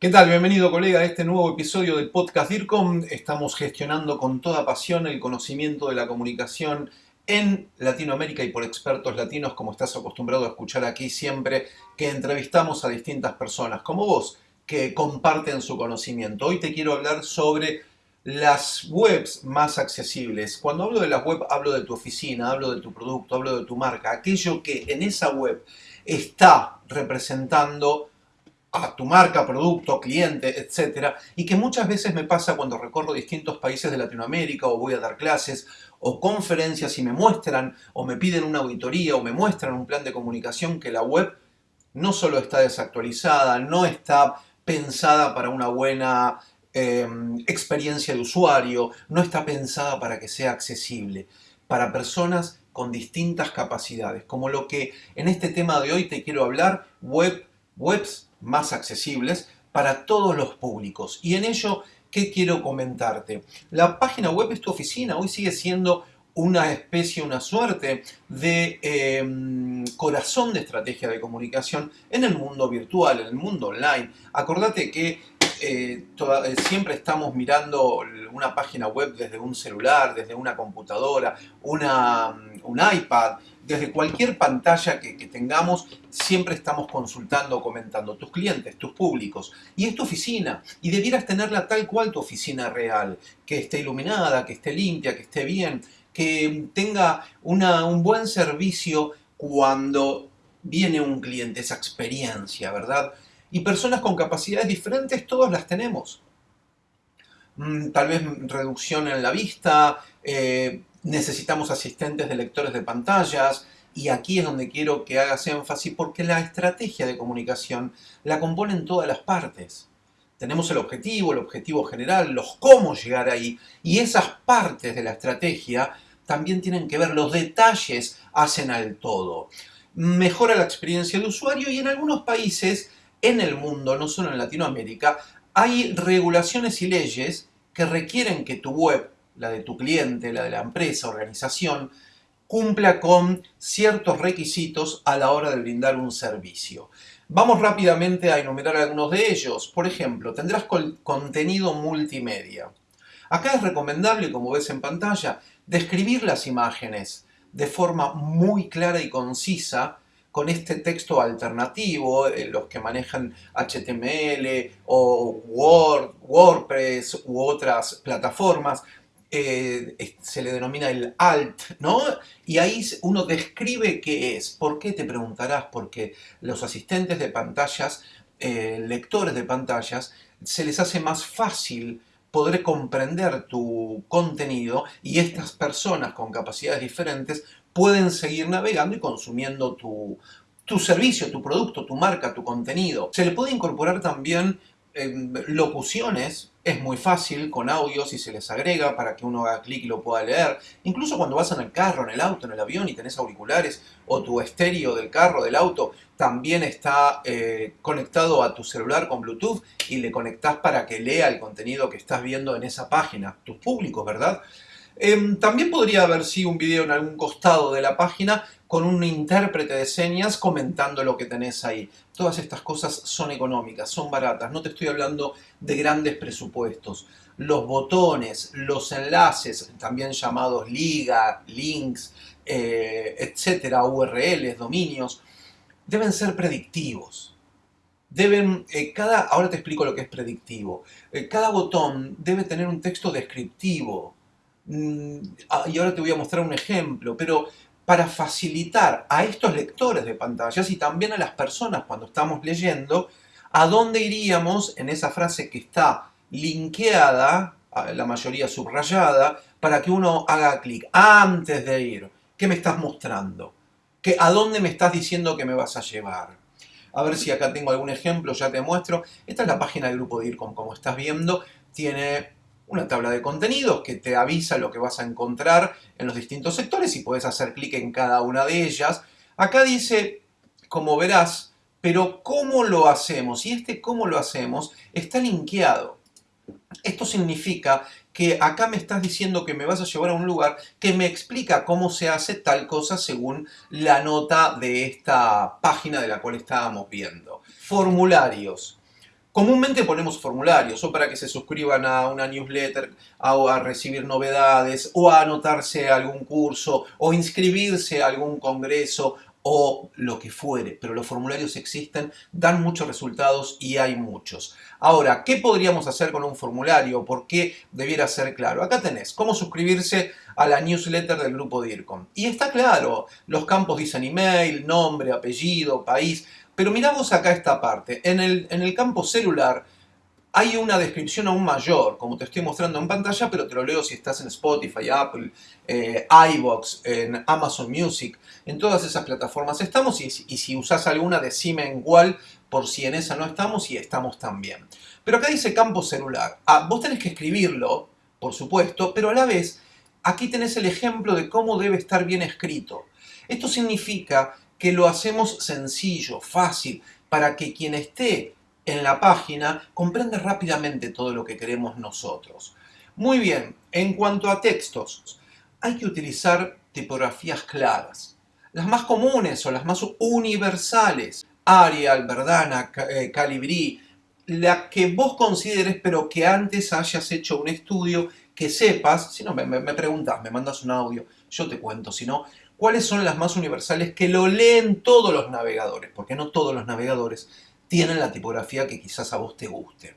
¿Qué tal? Bienvenido colega a este nuevo episodio del podcast DIRCOM. Estamos gestionando con toda pasión el conocimiento de la comunicación en Latinoamérica y por expertos latinos, como estás acostumbrado a escuchar aquí siempre, que entrevistamos a distintas personas, como vos, que comparten su conocimiento. Hoy te quiero hablar sobre las webs más accesibles. Cuando hablo de las web, hablo de tu oficina, hablo de tu producto, hablo de tu marca, aquello que en esa web está representando a tu marca, producto, cliente, etc. Y que muchas veces me pasa cuando recorro distintos países de Latinoamérica o voy a dar clases o conferencias y me muestran o me piden una auditoría o me muestran un plan de comunicación que la web no solo está desactualizada, no está pensada para una buena em, experiencia de usuario, no está pensada para que sea accesible para personas con distintas capacidades, como lo que en este tema de hoy te quiero hablar, web, webs más accesibles para todos los públicos. Y en ello, ¿qué quiero comentarte? La página web es tu oficina, hoy sigue siendo una especie, una suerte de em, corazón de estrategia de comunicación en el mundo virtual, en el mundo online. Acordate que eh, eh, siempre estamos mirando una página web desde un celular, desde una computadora, una, un iPad, desde cualquier pantalla que, tengamos, siempre estamos consultando, comentando tus clientes, tus públicos. Y es tu oficina, y debieras tenerla tal cual tu oficina real, que esté iluminada, que esté limpia, que esté bien, que tenga un buen servicio cuando viene un cliente, esa experiencia, ¿verdad? Y personas con capacidades diferentes, todos las tenemos. Mm, tal vez reducción en la vista, eh, necesitamos asistentes de lectores de pantallas, y aquí es donde quiero que hagas énfasis porque la estrategia de comunicación la componen todas las partes. Tenemos el objetivo, el objetivo general, los cómo llegar ahí, y esas partes de la estrategia también tienen que ver, los detalles hacen al todo. Mejora la experiencia de usuario y en algunos países en el mundo, no solo en Latinoamérica, hay regulaciones y leyes que requieren que tu web la de tu cliente, la de la empresa, organización, cumpla con ciertos requisitos a la hora de brindar un servicio. Vamos rápidamente a enumerar algunos de ellos. Por ejemplo, tendrás contenido multimedia. Acá es recomendable, como ves en pantalla, describir las imágenes de forma muy clara y concisa con este texto alternativo, eh, los que manejan HTML o Word, WordPress u otras plataformas, eh, se le denomina el alt, ¿no? Y ahí uno describe qué es. ¿Por qué? Te preguntarás, porque los asistentes de pantallas, eh, lectores de pantallas, se les hace más fácil poder comprender tu contenido y estas personas con capacidades diferentes pueden seguir navegando y consumiendo tu, tu servicio, tu producto, tu marca, tu contenido. Se le puede incorporar también locuciones es muy fácil con audios y se les agrega para que uno haga clic y lo pueda leer. Incluso cuando vas en el carro, en el auto, en el avión y tenés auriculares o tu estéreo del carro, del auto, también está eh, conectado a tu celular con Bluetooth y le conectás para que lea el contenido que estás viendo en esa página, tus públicos, ¿verdad? Em, también podría haber sido un video en algún costado de la página con un intérprete de señas comentando lo que tenés ahí. Todas estas cosas son económicas, son baratas, no te estoy hablando de grandes presupuestos. Los botones, los enlaces, también llamados liga, links, eh, etcétera, URLs, dominios, deben ser predictivos. Deben, eh, cada, ahora te explico lo que es predictivo. Eh, cada botón debe tener un texto descriptivo. Mm, ah, y ahora te voy a mostrar un ejemplo, pero para facilitar a estos lectores de pantallas y también a las personas cuando estamos leyendo, a dónde iríamos en esa frase que está linkeada, la mayoría subrayada, para que uno haga clic antes de ir. ¿Qué me estás mostrando? ¿Qué, ¿A dónde me estás diciendo que me vas a llevar? A ver si acá tengo algún ejemplo, ya te muestro. Esta es la página del grupo DIRCOM, como estás viendo. Tiene una tabla de contenidos que te avisa lo que vas a encontrar en los distintos sectores y puedes hacer clic en cada una de ellas. Acá dice, como verás, pero ¿cómo lo hacemos? Y este cómo lo hacemos está linkeado. Esto significa que acá me estás diciendo que me vas a llevar a un lugar que me explica cómo se hace tal cosa según la nota de esta página de la cual estábamos viendo. Formularios. Comúnmente ponemos formularios o para que se suscriban a una newsletter, o a recibir novedades, o a anotarse a algún curso, o inscribirse a algún congreso, o lo que fuere, pero los formularios existen, dan muchos resultados y hay muchos. Ahora, ¿qué podríamos hacer con un formulario? ¿Por qué debiera ser claro? Acá tenés cómo suscribirse a la newsletter del grupo DIRCOM. Y está claro, los campos dicen email, nombre, apellido, país, pero miramos acá esta parte. En el, en el campo celular hay una descripción aún mayor, como te estoy mostrando en pantalla, pero te lo leo si estás en Spotify, Apple, eh, iVoox, en Amazon Music, en todas esas plataformas estamos y, si usas alguna decime en cuál, por si en esa no estamos y estamos también. Pero acá dice campo celular. Ah, vos tenés que escribirlo, por supuesto, pero a la vez aquí tenés el ejemplo de cómo debe estar bien escrito. Esto significa que lo hacemos sencillo, fácil, para que quien esté en la página comprende rápidamente todo lo que queremos nosotros. Muy bien, en cuanto a textos, hay que utilizar tipografías claras. Las más comunes o las más universales, Arial, Verdana, eh, Calibri, la que vos consideres pero que antes hayas hecho un estudio que sepas, si no me, me, me preguntas, me mandas un audio, yo te cuento, si no, cuáles son las más universales que lo leen todos los navegadores, porque no todos los navegadores tienen la tipografía que quizás a vos te guste.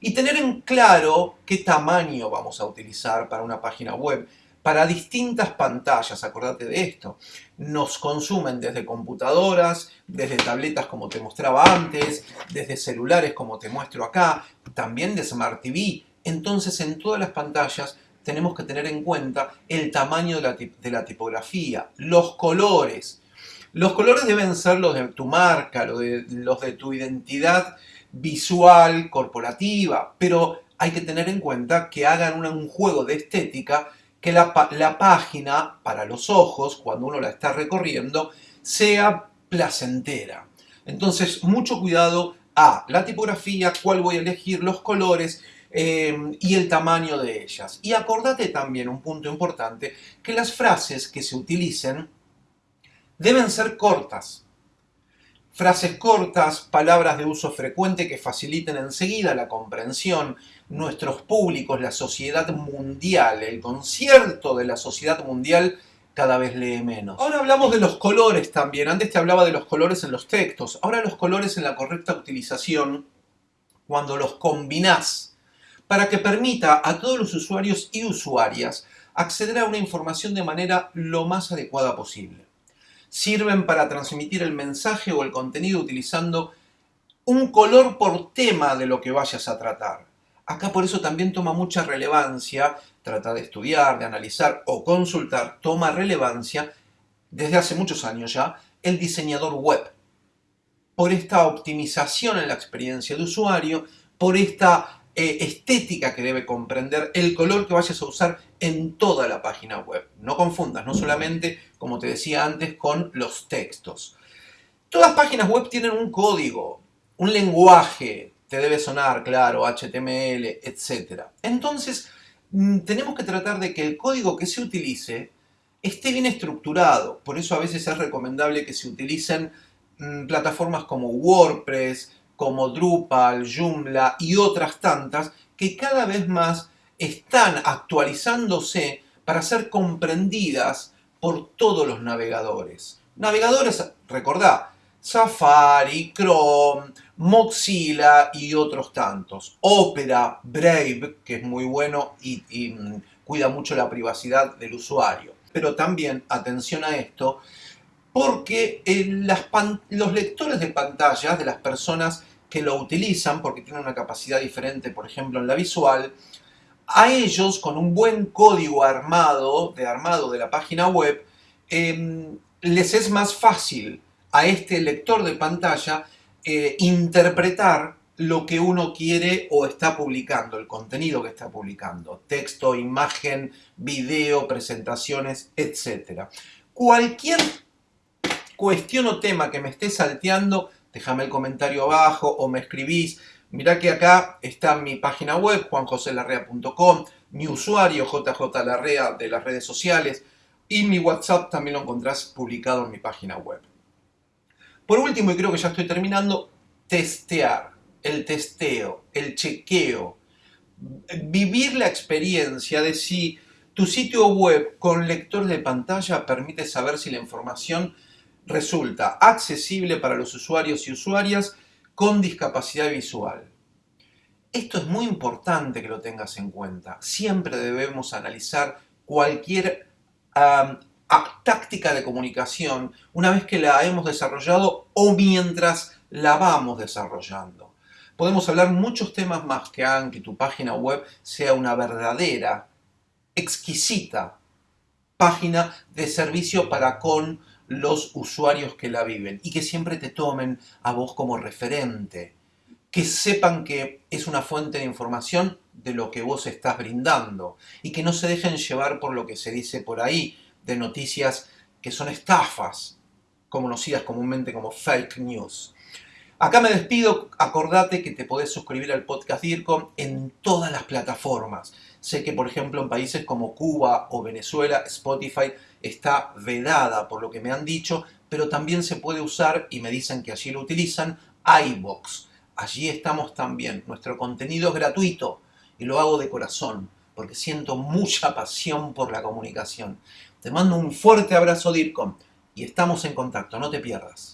Y tener en claro qué tamaño vamos a utilizar para una página web. Para distintas pantallas, acordate de esto, nos consumen desde computadoras, desde tabletas como te mostraba antes, desde celulares como te muestro acá, también de Smart TV. Entonces en todas las pantallas tenemos que tener en cuenta el tamaño de la, de la tipografía, los colores, los colores deben ser los de tu marca, los de, los de tu identidad visual, corporativa, pero hay que tener en cuenta que hagan un, juego de estética que la, la, página, para los ojos, cuando uno la está recorriendo, sea placentera. Entonces, mucho cuidado a la tipografía, cuál voy a elegir, los colores eh, y el tamaño de ellas. Y acordate también, un punto importante, que las frases que se utilicen deben ser cortas. Frases cortas, palabras de uso frecuente que faciliten enseguida la comprensión. Nuestros públicos, la sociedad mundial, el concierto de la sociedad mundial cada vez lee menos. Ahora hablamos de los colores también. Antes te hablaba de los colores en los textos. Ahora los colores en la correcta utilización cuando los combinás para que permita a todos los usuarios y usuarias acceder a una información de manera lo más adecuada posible sirven para transmitir el mensaje o el contenido utilizando un color por tema de lo que vayas a tratar. Acá por eso también toma mucha relevancia, trata de estudiar, de analizar o consultar, toma relevancia desde hace muchos años ya el diseñador web. Por esta optimización en la experiencia de usuario, por esta eh, estética que debe comprender el color que vayas a usar en toda la página web. No confundas, no solamente, como te decía antes, con los textos. Todas páginas web tienen un código, un lenguaje, te debe sonar, claro, HTML, etc. Entonces, mm, tenemos que tratar de que el código que se utilice esté bien estructurado. Por eso a veces es recomendable que se utilicen mm, plataformas como WordPress, como Drupal, Joomla y otras tantas que cada vez más están actualizándose para ser comprendidas por todos los navegadores. Navegadores, recordá, Safari, Chrome, Mozilla y otros tantos. Opera, Brave, que es muy bueno y, mm, cuida mucho la privacidad del usuario. Pero también, atención a esto, porque eh, los lectores de pantallas de las personas que lo utilizan, porque tienen una capacidad diferente, por ejemplo, en la visual, a ellos, con un buen código armado, de armado de la página web, em, les es más fácil a este lector de pantalla eh, interpretar lo que uno quiere o está publicando, el contenido que está publicando, texto, imagen, video, presentaciones, etc. Cualquier cuestión o tema que me esté salteando, déjame el comentario abajo o me escribís. Mirá que acá está mi página web, juanjoselarrea.com, mi usuario jjlarrea de las redes sociales y mi WhatsApp también lo encontrás publicado en mi página web. Por último, y creo que ya estoy terminando, testear. el testeo, el chequeo, vivir la experiencia de si tu sitio web con lector de pantalla permite saber si la información resulta accesible para los usuarios y usuarias con discapacidad visual. Esto es muy importante que lo tengas en cuenta. Siempre debemos analizar cualquier táctica de comunicación una vez que la hemos desarrollado o mientras la vamos desarrollando. Podemos hablar muchos temas más que hagan que tu página web sea una verdadera, exquisita página de servicio para con los usuarios que la viven y que siempre te tomen a vos como referente, que sepan que es una fuente de información de lo que vos estás brindando y que no se dejen llevar por lo que se dice por ahí de noticias que son estafas, conocidas comúnmente como fake news. Acá me despido, acordate que te podés suscribir al podcast DIRCOM en todas las plataformas. Sé que por ejemplo en países como Cuba o Venezuela Spotify está vedada por lo que me han dicho, pero también se puede usar, y me dicen que allí lo utilizan, iBox. Allí estamos también. Nuestro contenido es gratuito y lo hago de corazón porque siento mucha pasión por la comunicación. Te mando un fuerte abrazo DIRCOM y estamos en contacto, no te pierdas.